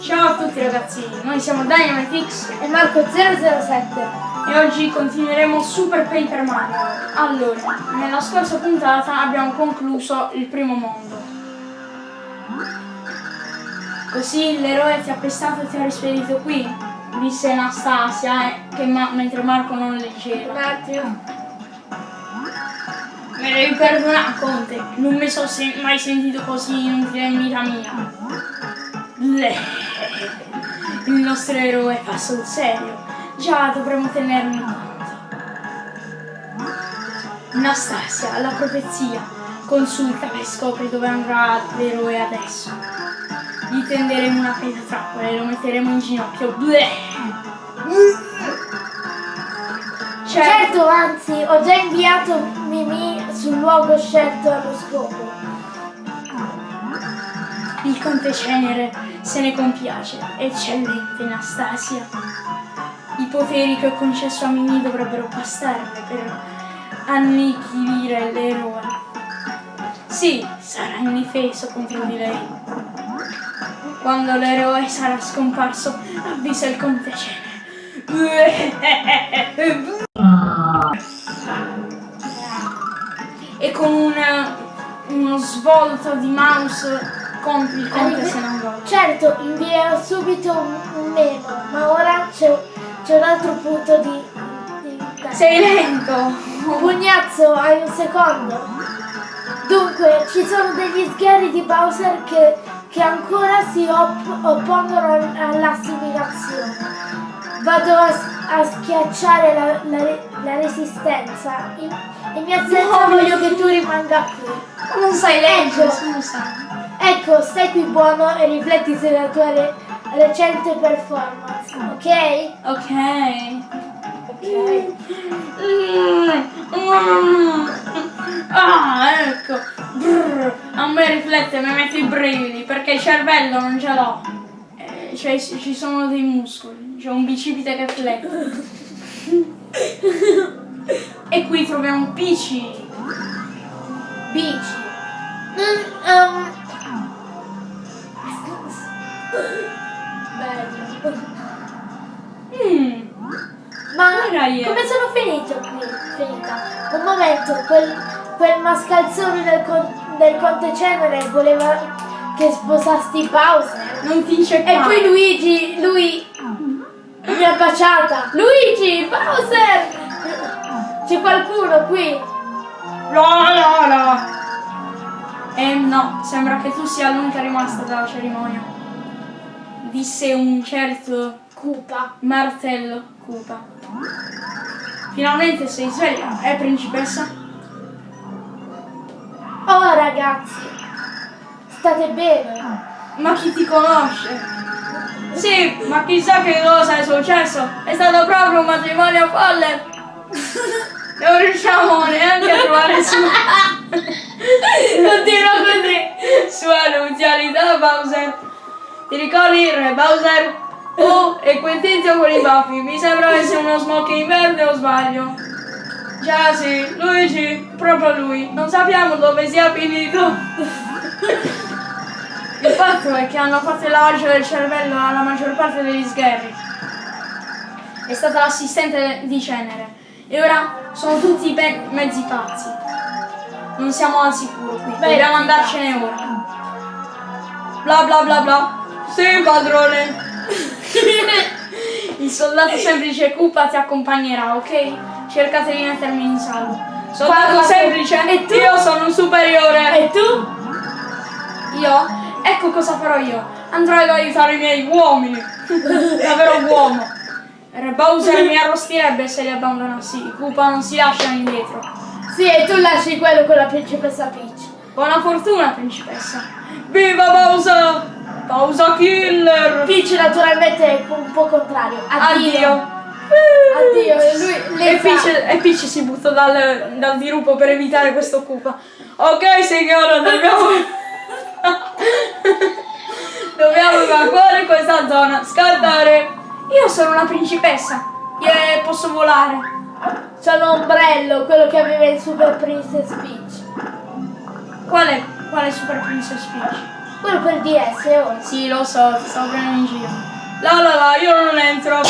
Ciao a tutti ragazzi, noi siamo Dynamitix e Marco007 e oggi continueremo Super Paper Mario. Allora, nella scorsa puntata abbiamo concluso il primo mondo. Così l'eroe ti ha pestato e ti ha rispedito qui, disse Anastasia, eh, che ma mentre Marco non leggeva. Un attimo. Me devi perdonare, Conte, non mi sono se mai sentito così inutile in vita mia. Il nostro eroe fa sul serio. Già dovremmo tenerne conto. Anastasia, la profezia. Consulta e scopri dove andrà l'eroe adesso. Gli tenderemo una pietra trappola e lo metteremo in ginocchio. Bleh. Certo, anzi, ho già inviato Mimi sul luogo scelto allo scopo. Il conte Cenere se ne compiace. Eccellente, Anastasia. I poteri che ho concesso a Mimi dovrebbero bastarle per annichilire l'eroe. Sì, sarà indifeso contro di lei. Quando l'eroe sarà scomparso, avvisa il conte Cenere. E con una, uno svolto di mouse compri il conte se non vuole. Certo, invierò subito un, un memo, ma ora c'è un altro punto di... di Sei lento! Pugnazzo, hai un secondo? Dunque, ci sono degli sgherri di Bowser che, che ancora si op oppongono all'assimilazione. Vado a, a schiacciare la, la, la resistenza. In, in mia assenza No. voglio che tu rimanga qui. Non sai leggere, Ecco. scusa. Ecco, stai qui buono e rifletti sulla tua re- recente performance, ok? Ok. Ok. Mm, mm. Ah, ecco. Brr. A me riflette, mi mette i brividi perché il cervello non ce l'ho. Eh, cioè ci sono dei muscoli, c'è un bicipite che flette. e qui troviamo Pici. Bici. Mm, um. Dai. come sono finito qui? Finita. Un momento, quel, quel mascalzone del, con- del Conte Cenere voleva che sposasti Bowser. Non ti c'è E poi Luigi, lui mi ha baciata. Luigi, Bowser! C'è qualcuno qui? No, no, no. Eh no, sembra che tu sia l'unica rimasta dalla cerimonia. Disse un certo Cupa. martello Cupa. Finalmente sei sveglia, eh principessa? Oh ragazzi, state bene? Ma chi ti conosce? Sì, ma chissà che cosa è successo. È stato proprio un matrimonio folle. Non riusciamo neanche a trovare su. Continua così. Sua nuzialità, Bowser. Ti ricordi Re Bowser? Oh, e quel tizio con i baffi. Mi sembra essere uno smoking verde o sbaglio? Già sì, Luigi, proprio lui. Non sappiamo dove sia finito. Il fatto è che hanno fatto il lavaggio del cervello alla maggior parte degli sgherri. È stata l'assistente di Cenere. E ora sono tutti mezzi pazzi. Non siamo al sicuro qui. Beh, Dobbiamo andarcene ora. Bla bla bla bla. Sì, padrone. Il soldato semplice Cupa ti accompagnerà, ok? Cercate di mettermi in salvo. Soldato Quando- semplice, E tu? io sono un superiore. E tu? Io? Ecco cosa farò io. Andrò ad aiutare i miei uomini. Davvero uomo. Bowser mi arrostirebbe se li abbandonassi. Koopa non si lascia indietro. Sì, e tu lasci quello con la principessa Peach. Buona fortuna, principessa. Viva Bowser! Bowser Killer! Peach naturalmente è un po' contrario. Addio. Addio. Addio, e lui E le fa- Peach, e Peach si butta dal, dal dirupo per evitare questo Koopa. Ok signora, dobbiamo... dobbiamo evacuare questa zona. Scattare. Io sono una principessa. E posso volare. Sono Ombrello, quello che aveva il Super Princess Peach. Quale, quale Super Princess Peach? Quello per DS, oh. Sì, lo so, ti stavo prendendo in giro. La la la, io non entro.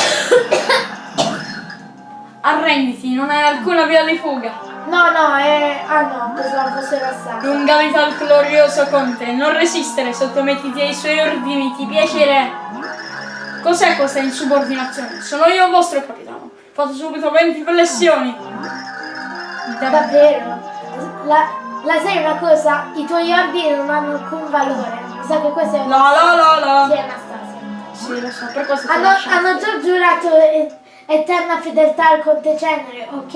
Arrenditi, non hai alcuna via di fuga. No, no, è... Ah no, pensavo fosse la stanza. Lunga vita al glorioso conte, non resistere, sottomettiti ai suoi ordini, ti piacerà. Cos'è questa insubordinazione? Sono io il vostro capitano. Fate subito 20 flessioni. Davvero? La, la sai una cosa? I tuoi ordini non hanno alcun valore. Mi sa che questa è La la la la. Sì, Anastasia. Sì, lo so, per questo ti Hanno, hanno già giurato eterna fedeltà al Conte Cenere, ok?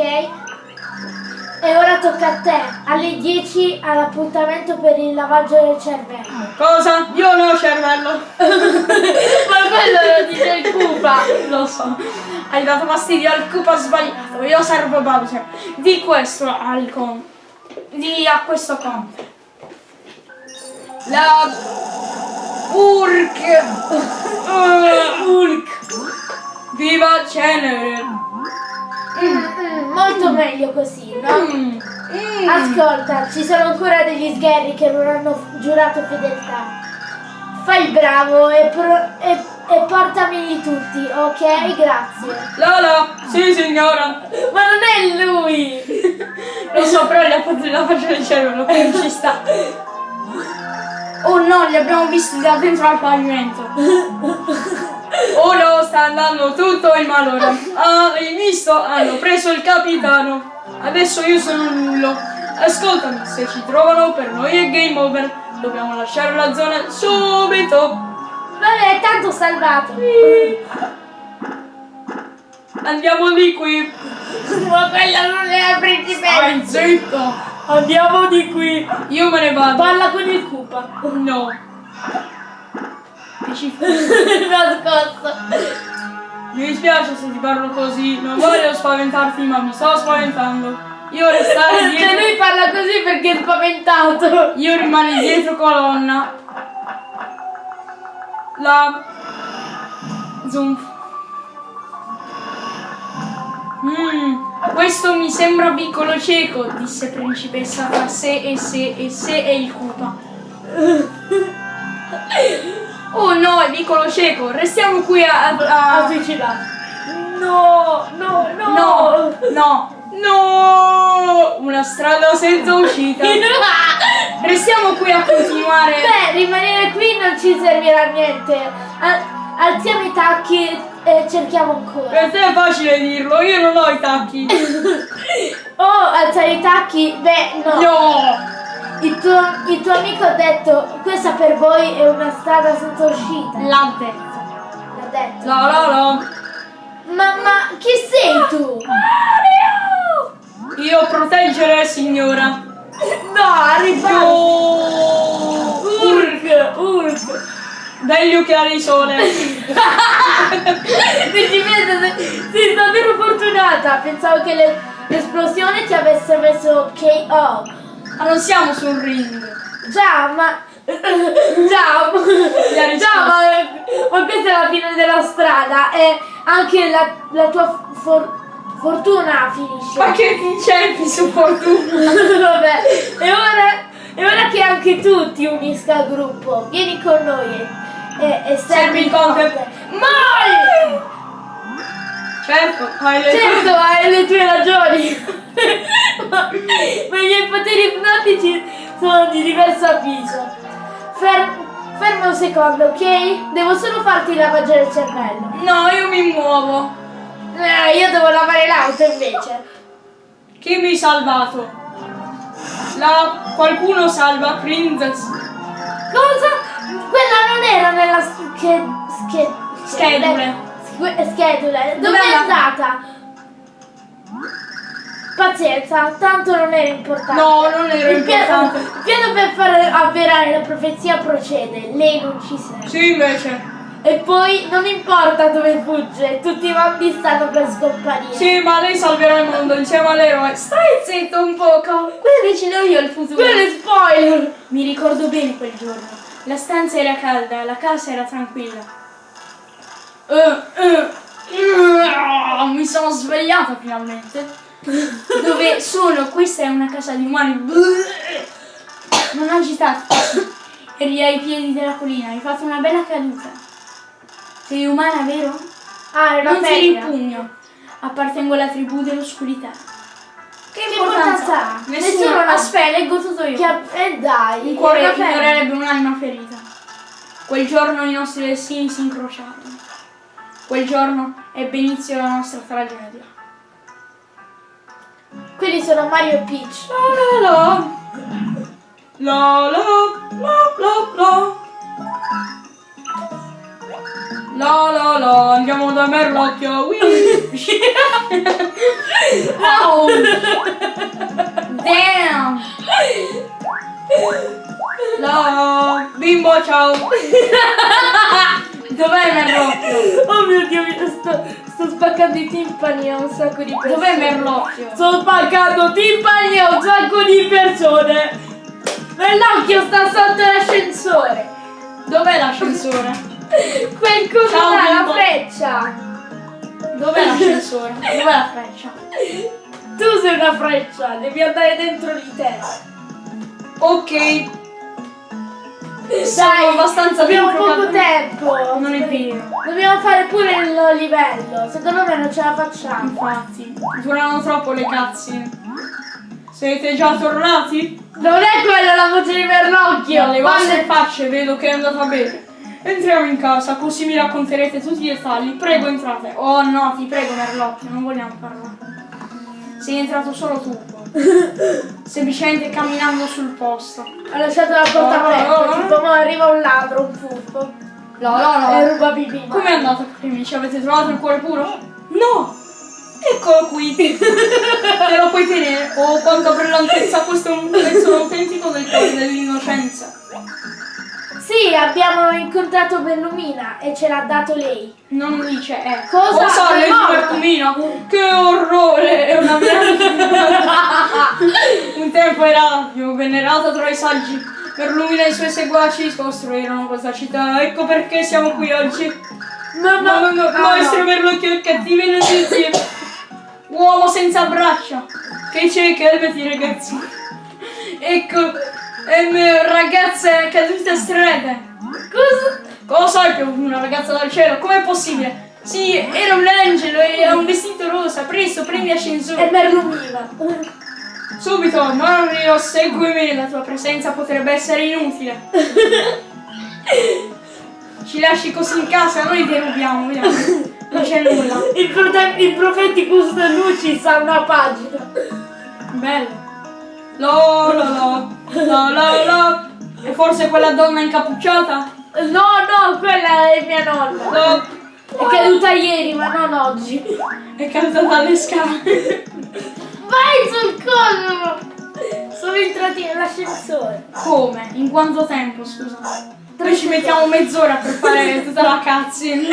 E ora tocca a te, alle 10 all'appuntamento per il lavaggio del cervello. Cosa? Io non ho cervello. Ma quello lo dice il Cupa! Lo so. Hai dato fastidio al cupa sbagliato. Io servo Bowser. Di questo al con. Di a questo conte. La Urk. Uh, Urk. Viva Cenere. Mm, molto meglio così, no? Mm. Mm. Ascolta, ci sono ancora degli sgherri che non hanno giurato fedeltà. Fai il bravo e, pro- e- e portameli tutti, ok? Grazie. Lola. Sì signora. Ma non è lui! Lo so, però gli ha fatto la faccia del cervello, quindi ci sta. Oh no, li abbiamo visti da dentro al pavimento. Oh no, sta andando tutto in malora. Ah, hai visto? Hanno preso il capitano. Adesso io sono nullo. Ascoltami, se ci trovano per noi è game over. Dobbiamo lasciare la zona subito. Vabbè, tanto salvato. Andiamo di qui. Ma quella non è la principessa. Zitto. Andiamo di qui. Io me ne vado. Parla con il Cupa. No. Che ci Nascosto. Mi dispiace se ti parlo così, non voglio spaventarti ma mi sto spaventando. Io restare Se dietro. lui parla così perché è spaventato. Io rimani dietro colonna. La Zoom. Mm, questo mi sembra piccolo cieco, disse principessa tra sé e sé e sé e il cupa. Oh no, è piccolo cieco, restiamo qui a, a, Avvicinato. No, no, no. No, no, no! Una strada senza uscita. Restiamo qui a continuare. Beh, rimanere qui non ci servirà a niente. Al- alziamo i tacchi e cerchiamo ancora. Per te è facile dirlo, io non ho i tacchi. Oh, alzare i tacchi? Beh, no. No! Il, tuo, il tuo amico ha detto questa per voi è una strada senza uscita. L'ha detto. L'ha detto. La la la. Ma, ma chi sei tu? Io proteggere signora. No, rifà. No! Urk, Begli occhiali di sole. Principessa, sei, sei davvero fortunata. Pensavo che le- l'esplosione ti avesse messo KO. Ma non siamo sul ring. Già, ma... Già, già ma, ma questa è la fine della strada e anche la, la tua for- fortuna finisce. Ma che ti cerchi su fortuna? Vabbè, e ora, e ora che anche tu ti unisca al gruppo, vieni con noi e, e, e Servi il conte. Mai! Certo, hai le Certo, hai le tue ragioni. ma, ma i miei poteri ipnotici sono di diverso avviso. Fer- ferma un secondo, ok? Devo solo farti il lavaggio del cervello. No, io mi muovo. Eh, io devo lavare l'auto invece. Chi mi ha salvato? La qualcuno salva Princess. Era nella sch- sch- Schedule. sch- schedule. Dove Dov'è è andata? Pazienza, tanto non era importante. No, non era Il piano, importante. il piano per far avverare la profezia procede, lei non ci serve. Sì, invece. E poi non importa dove fugge, tutti i mondi stanno per scomparire. Sì, ma lei salverà il mondo insieme all'eroe. Stai zitto un poco. Quello l'ho io il futuro. Quello è spoiler! Mi ricordo bene quel giorno. La stanza era calda, la casa era tranquilla. Eh, eh, eh, mi sono svegliata finalmente. Dove sono? Questa è una casa di umani. Non agitatevi. eri ai piedi della collina, hai fatto una bella caduta. Sei umana, vero? Ah, una Non ti femmina. ripugno. Appartengo alla tribù dell'oscurità. Che importanza ha? Nessuno. Ha- Aspetta, leggo tutto io. Che eh dai, Un cuore ignorerebbe un'anima ferita. Quel giorno i nostri destini si incrociarono. Quel giorno ebbe inizio la nostra tragedia. Quelli sono Mario e Peach. La la la la la la la la la la andiamo da Merlocchio Whee. Oh. damn la bimbo ciao dov'è Merlocchio Oh mio dio, mi sto, sto spaccando i timpani a un sacco di persone. dov'è Merlocchio Sto spaccando timpani a un sacco di persone. Nell'occhio sta sotto l'ascensore. dov'è l'ascensore Quel coso là, la freccia. Dov'è l'ascensore dov'è la freccia Tu sei una freccia, devi andare dentro di te. ok Dai, abbastanza abbiamo poco tempo. Non è vero. Dobbiamo fare pure il livello. Secondo me non ce la facciamo. Infatti, durano troppo le cutscene. Siete già tornati? Non è quella la voce di Merlocchio. Dalle vostre facce vedo che è andata bene. Entriamo in casa, così mi racconterete tutti i dettagli. Prego, entrate. Oh no, ti prego, Merlocchio, non vogliamo parlare. Sei entrato solo tu. Semplicemente camminando sul posto. Ha lasciato la porta aperta. oh, oh. Tipo, mo arriva un ladro, un furbo. No, no, E no. ruba pipì. Com'è andata prima? Ci avete trovato il cuore puro? No! Eccolo qui! Te lo puoi tenere. Oh, quanta brillantezza! Questo è un pezzo autentico del cuore dell'innocenza. Sì, abbiamo incontrato Bellumina e ce l'ha dato lei. Non dice, eh. Cosa? Cosa? Lei No. Bertumino? Che orrore! È una mia... Un tempo era più venerata tra i saggi. Per Lumina e i suoi seguaci costruirono questa città. Ecco perché siamo qui oggi. No, No, no, no, ah, maestro no. Merlocchio, cattive notizie. Uomo senza braccia. Che c'è, calmati ragazzi. Ecco, ehm, ragazza caduta strada. Cosa? Cosa è più una ragazza dal cielo? Com'è possibile? Sì, era un angelo e ha un vestito rosa. Presto, prendi È ascensore. Merlumina. Subito, Mario, seguimi. La tua presenza potrebbe essere inutile. Ci lasci così in casa, noi derubiamo, vediamo. Non c'è nulla. Il, prote- il Profeticus Lucis ha una pagina. Bello. La la. E forse quella donna incappucciata? No, no, quella è mia nonna. La- È caduta ieri, ma non oggi. È caduta dalle scale. Vai sul coso! Sono entrati nell'ascensore. Come? In quanto tempo, scusa? Noi ci mettiamo mezz'ora per fare tutta la cutscene.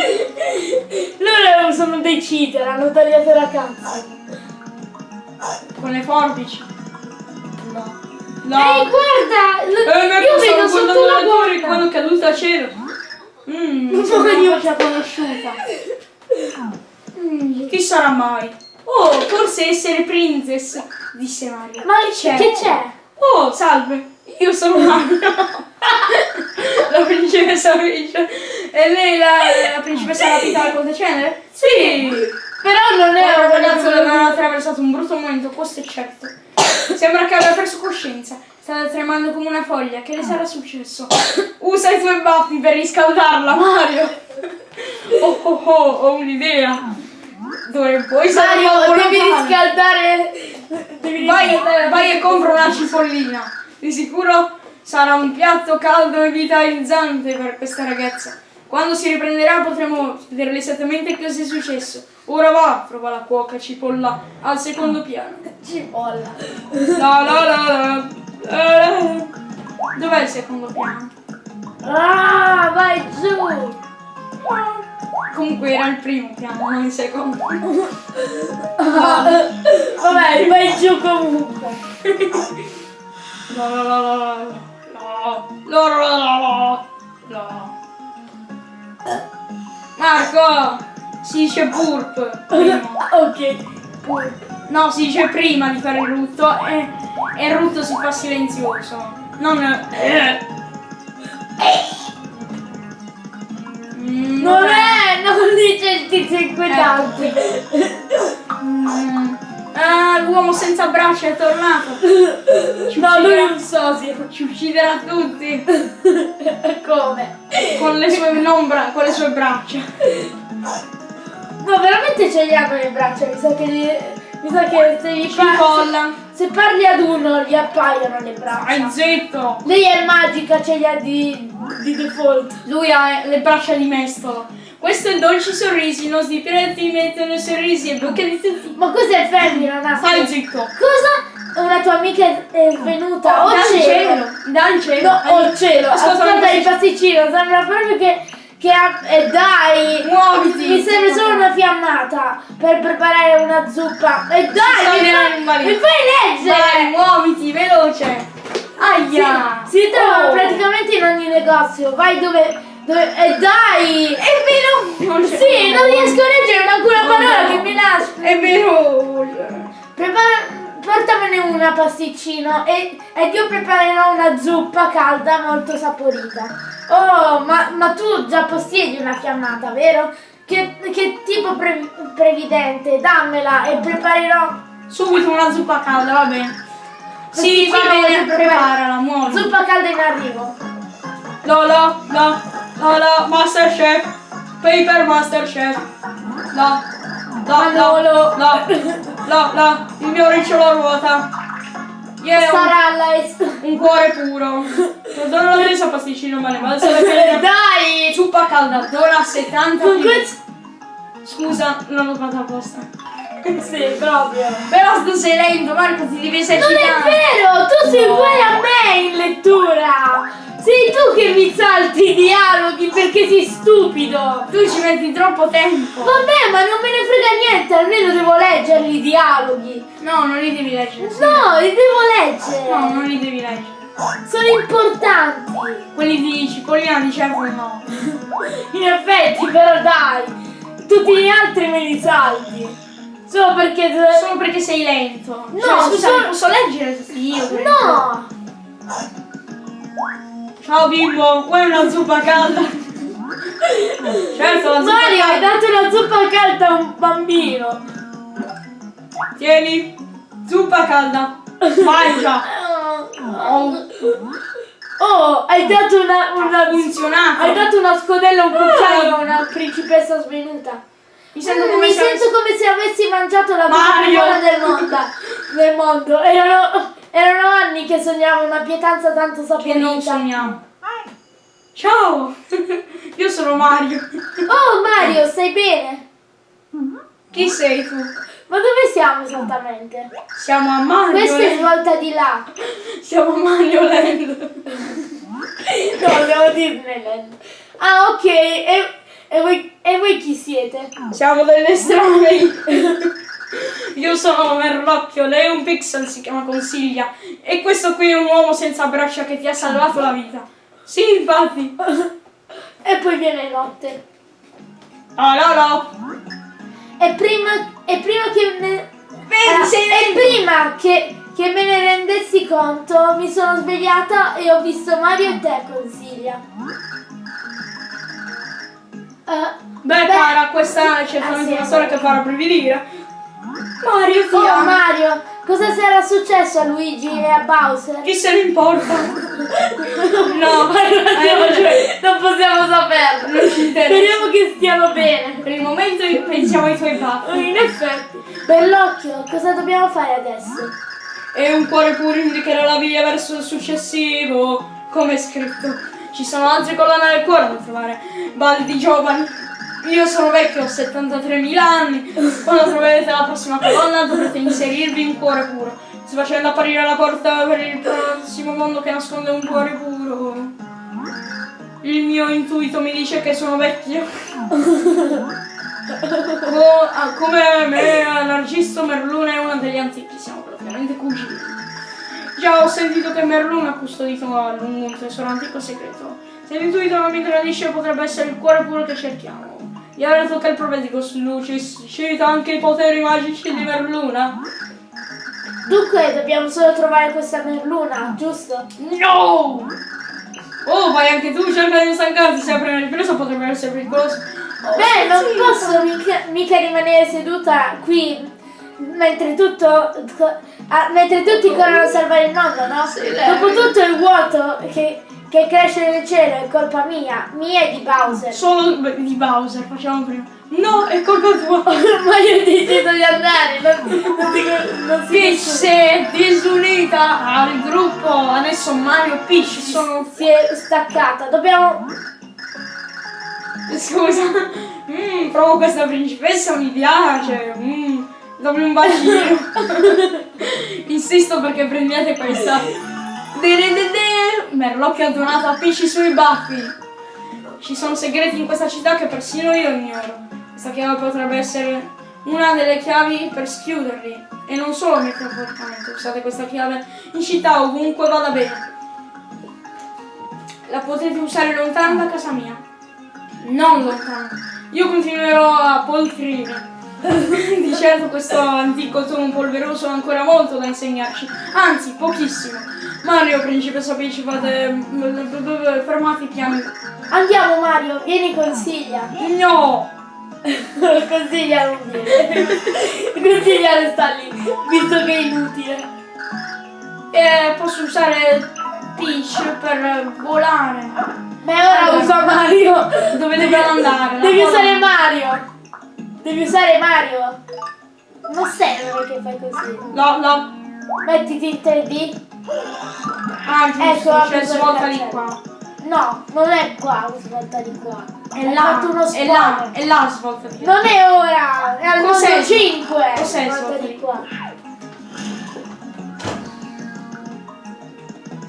Loro sono dei cheater, hanno tagliato la cazzo. Con le forbici. No. No. Ehi, guarda! l- Eh, io io vedo sotto la la porta. quando è caduta a cielo. Mmm, sembra una voce conosciuta. Mm, chi sarà mai? Oh, forse essere princess, disse Mario. Ma che c'è? Oh, salve, io sono Mario. la principessa Peach. E lei la, la principessa rapita al Conte Cenere? Sì! Però non è un ragazzo deve aver ragazzo attraversato un brutto momento, questo è certo. Sembra che abbia preso coscienza. Stava tremando come una foglia. Che le sarà successo? Usa i tuoi baffi per riscaldarla, Mario. Oh oh oh, ho un'idea. Dove puoi Mario, devi palla. riscaldare. Devi Vai, riscaldare. vai e compra una cipollina. Di sicuro sarà un piatto caldo e vitalizzante per questa ragazza. Quando si riprenderà potremo vederle esattamente cosa è successo. Ora va, trova la cuoca cipolla al secondo piano. Cipolla. La la la la. la. Dov'è il secondo piano? Ah, vai giù. Comunque era il primo piano, non il secondo. Ah, vabbè, vai giù comunque. La la la la la. La la la la la. La. Marco! Si dice burp. prima. ok. Pur. No, si dice prima di fare il rutto e, e il rutto si fa silenzioso. Non. eh. Non è, non dice il tizio inquietante. Mm. Ah, l'uomo senza braccia è tornato. Ci No, lui è un sosia. Ci ucciderà tutti. Come? Con le sue non bra- con le sue braccia. No, veramente ce li hanno le braccia, mi sa che gli, mi sa che se gli parli, colla. se parli ad uno gli appaiono le braccia. Stai zitto. Lei è magica, ce li ha di, di default. Lui ha le braccia di mestolo. Questo è dolci sorrisi, i nostri pirati mettono sorrisi e bocche di tutti. Ma cos'è femmina, Nastro? Stai zitto. Cosa? Una tua amica è, è venuta? Oh, dal cielo! cielo. Dal cielo. No, oh cielo! Ascolta, Ascolta il pasticcino, sembra proprio che... che ha, eh, dai! Muoviti. Mi serve solo una fiammata per preparare una zuppa. E dai, mi fai, mi fai leggere! Vai, muoviti, veloce. Aia. Si, si trova Oh. praticamente in ogni negozio. Vai dove. E dai! È vero! Non Sì, non riesco a leggere manco una parola che mi nasce. È veloce. Prepara. Portamene una pasticcino e, ed io preparerò una zuppa calda molto saporita. Oh, ma, ma tu già possiedi una fiammata, vero? Che, che tipo pre- previdente, dammela e preparerò Subito una zuppa calda, va bene. Sì, va bene, preparala, muovi. zuppa calda in arrivo. Lolo, no, Lolo, Masterchef, Paper Masterchef. No, no, no, Manolo. no, no, no, il mio ricciolo ruota. Yeah, un, la un cuore puro. Non l'ho preso pasticcino male, ma adesso le Dai! Zuppa calda, dura 70 Con kg. questo... Scusa, non l'ho fatto apposta. Sì, proprio. Però tu sei lento, Marco, ti devi Non esercitare. è vero, tu sei No. uguale a me in lettura. Sei tu che mi salti i dialoghi perché sei stupido. Tu ci metti troppo tempo. Vabbè, ma non me ne frega niente, almeno devo leggerli i dialoghi. No, non li devi leggere. sì. No, li devo leggere. No, non li devi leggere. Sono importanti. Quelli di Cipollina di certo no. In effetti, però dai, tutti gli altri me li salti. Solo perché... Solo perché sei lento. No, cioè, scusa, solo- posso leggere io? No! Ciao bimbo, vuoi una zuppa calda? certo, la zuppa Mario, hai calda. dato una zuppa calda a un bambino. Tieni, zuppa calda. Mangia. Oh, Oh, hai dato una, una funzionato. Hai dato una scodella a un cucciaio a una principessa svenuta. Mi sento come mi se sento come se avessi mangiato la cosa più buona del mondo. Del mondo. Erano, erano anni che sognavo una pietanza tanto che non sogniamo. Ciao, io sono Mario. Oh Mario, stai bene? Chi sei tu? Ma dove siamo esattamente? Siamo a Mario. Questa è Land. svolta di là. Siamo a Mario Land. No, siamo a Disneyland. Ah, ok. E, e voi, e voi chi siete? Siamo delle estranei. Io sono Merlocchio, lei è un pixel, si chiama Consiglia. E questo qui è un uomo senza braccia che ti ha salvato la vita. Sì, infatti. E poi viene notte. Oh, no, no. E prima, e prima che ne, Allora, sei e prima che, che me ne rendessi conto mi sono svegliata e ho visto Mario e te consiglia. Eh, Beh, cara, questa è certamente Ah, sì, una storia che farà brividire. Mario, ti oh. Mario, cosa sarà successo a Luigi e a Bowser? Chi se ne importa? no, ragione. non possiamo saperlo. Non ci interessa. Speriamo che stiano bene. Per il momento pensiamo ai tuoi baffi. In effetti. Bellocchio, cosa dobbiamo fare adesso? E un cuore puro indicherà la via verso il successivo. Come è scritto. Ci sono altre colonne del cuore da trovare. Baldi giovani. Io sono vecchio, ho 73.000 anni. Quando troverete la prossima colonna dovrete inserirvi un cuore puro. Sto facendo apparire la porta per il prossimo mondo che nasconde un cuore puro. Il mio intuito mi dice che sono vecchio. Co- ah, come me, Narciso Merluna è uno degli antichi, siamo praticamente cugini. Già ho sentito che Merluna ha custodito a lungo un tesoro antico segreto. Se l'intuito non mi tradisce potrebbe essere il cuore puro che cerchiamo. E ora tocca il profetico Lucis. Cita anche i poteri magici di Merluna. Dunque, dobbiamo solo trovare questa merluna, giusto? No! Oh, vai anche tu, cerca di stancarti sempre nel preso, potrebbe essere pericoloso. Oh, Beh, non sì, posso mica, mica rimanere seduta qui mentre tutto. Ah, mentre tutti corrono a salvare il mondo, no? Sì, Dopotutto il vuoto che, che cresce nel cielo è colpa mia, mia e di Bowser. Solo di Bowser, facciamo prima. No, è colpa tua. Ma io ho deciso di andare, non, non, dico, non si Peach si è disunita al gruppo, adesso Mario e Peach sono... si è staccata. Dobbiamo. Scusa, mm, provo questa principessa, mi piace. Mm, dammi un bacino. Insisto perché prendiate questa. De-de-de-de. Merlocchi ha donato a Peach i suoi baffi. Ci sono segreti in questa città che persino io ignoro. Questa chiave potrebbe essere una delle chiavi per schiuderli. E non solo metaforicamente. Usate questa chiave in città ovunque vada bene. La potete usare lontano da casa mia. Non lontano. Io continuerò a poltrire. Di certo questo antico tono polveroso ha ancora molto da insegnarci. Anzi, pochissimo. Mario, principessa Peach, fate... fermati piani. Andiamo Mario, vieni consiglia. No! consiglia non viene. consiglia resta lì, visto che è inutile. E posso usare Peach per volare. Ma ora Allora. usa Mario. Dove dobbiamo andare? Devi usare Mario. Devi usare Mario. Non serve che fai così. No, no. Mettiti in 3D. Ah, giusto, Ecco, apri c'è quel svolta di cancello. qua. No, non è qua, svolta di qua. È là, fatto uno è là, è là svolta di qua. Non è ora, è al mondo 5. Cos'è svolta di qua.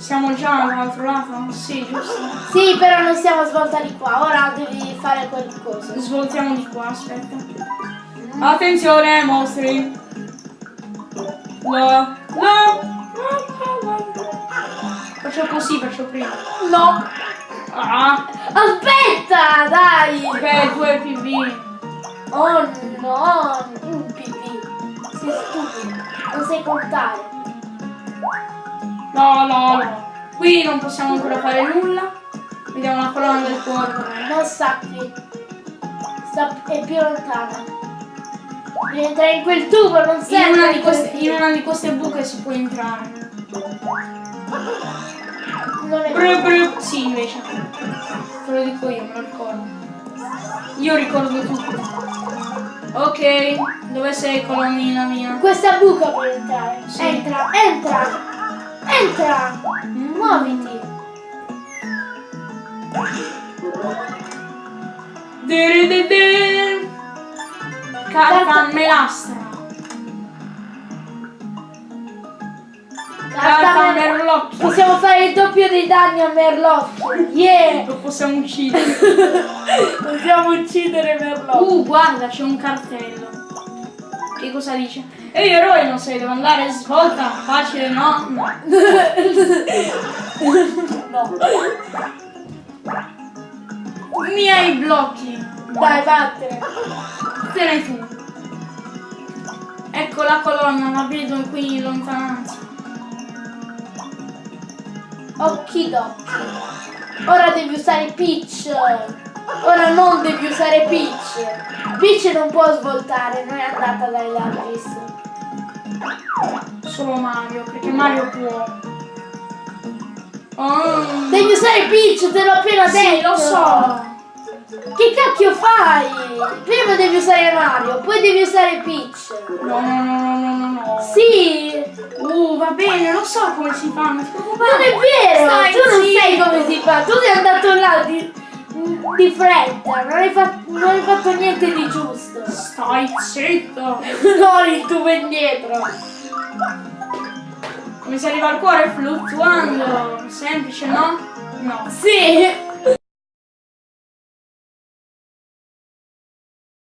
Siamo già all'altro lato? Sì, giusto. Sì, però non siamo svolta di qua. Ora devi fare quel coso. Svoltiamo di qua, aspetta. Attenzione, mostri. No, no. Faccio così, faccio prima. No. Ah, Aspetta, dai. ok, due PV. Oh no, un pipì. Sei stupido. Non sai contare. No, no, no. Qui non possiamo ancora fare nulla. Vediamo la colonna del cuore. Non sappi. Sta, è più lontana. Devi entrare in quel tubo, non In serve. una, di queste, in una di queste buche si può entrare. Non è Bru, bru. Sì, invece. Te lo dico io, me lo ricordo. Io ricordo tutto. Ok, dove sei colonnina mia? Questa buca puoi entrare. Sì. Entra, entra. Entra. Muoviti. Carta melastra. Carta Carta mer- merlocchio. Possiamo fare il doppio dei danni a Merlocchio. Yeah. Lo possiamo uccidere. Possiamo uccidere Merlocchio. Uh, guarda, c'è un cartello. Che cosa dice? Ehi eroe, non sai dove andare? Svolta, facile, no? No. no. Miei blocchi. Dai, vattene. Te ne tu. Ecco la colonna, la vedo qui in lontananza. Okidoki. Ora devi usare Peach. Ora non devi usare Peach. Peach non può svoltare, non è andata dai Largis. Solo Mario, perché Mario può. Oh. Devi usare Peach, te l'ho appena Sì, detto. lo so. Che cacchio fai? Prima devi usare Mario, poi devi usare Peach. No, no, no, no, no, no. Sì, Uh, va bene, lo so come si fa, non non è vero, Stai tu non sai come si fa, tu sei andato là di, di fretta, non hai, fatto, non hai fatto niente di giusto. Stai zitto. Non il tubo indietro. Come si arriva al cuore fluttuando. Semplice, no? No. Sì,